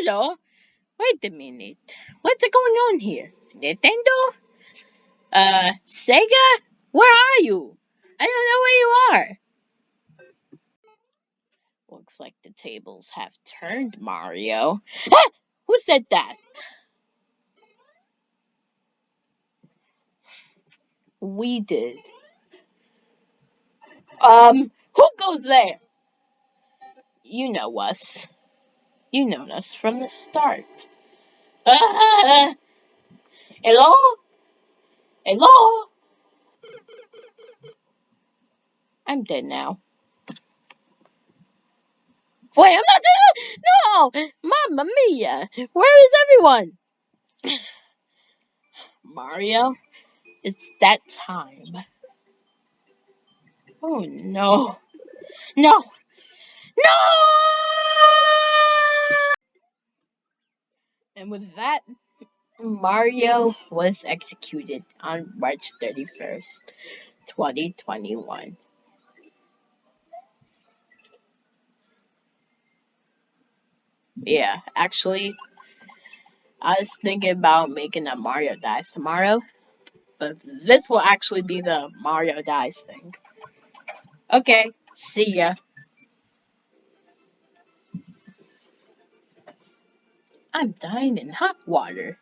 hello. Wait a minute. What's going on here? Nintendo? Uh, Sega? Where are you? I don't know where you are. Looks like the tables have turned, Mario. Ah! Who said that? We did. Um, who goes there? You know us. You know us from the start. Hello? Hello? I'm dead now. Wait, I'm not dead! No! Mamma mia! Where is everyone? Mario, it's that time. Oh. No! No! And with that, Mario was executed on March 31st, 2021. Yeah, actually, I was thinking about making a Mario Dies tomorrow, but this will actually be the Mario Dies thing. Okay, see ya. I'm dying in hot water.